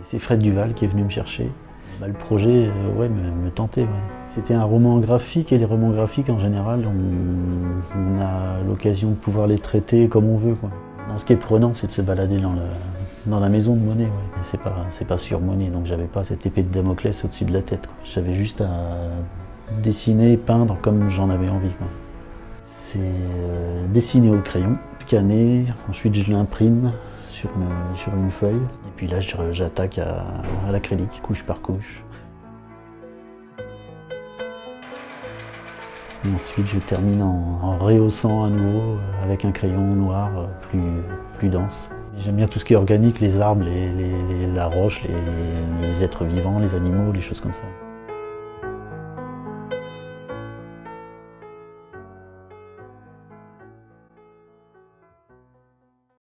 C'est Fred Duval qui est venu me chercher. Bah, le projet euh, me, tentait. C'était un roman graphique et les romans graphiques en général, on, a l'occasion de pouvoir les traiter comme on veut. ce qui est prenant, c'est de se balader dans, la maison de Monet. C'est pas, pas sur Monet, donc j'avais pas cette épée de Damoclès au-dessus de la tête. J'avais juste à dessiner, peindre comme j'en avais envie. C'est euh, dessiner au crayon, scanner, ensuite je l'imprime sur une, feuille. Et puis là, j'attaque à, l'acrylique, couche par couche. ensuite, je termine en, rehaussant à nouveau euh, avec un crayon noir euh, plus, plus dense. J'aime bien tout ce qui est organique, les arbres, la roche, les êtres vivants, les animaux, les choses comme ça.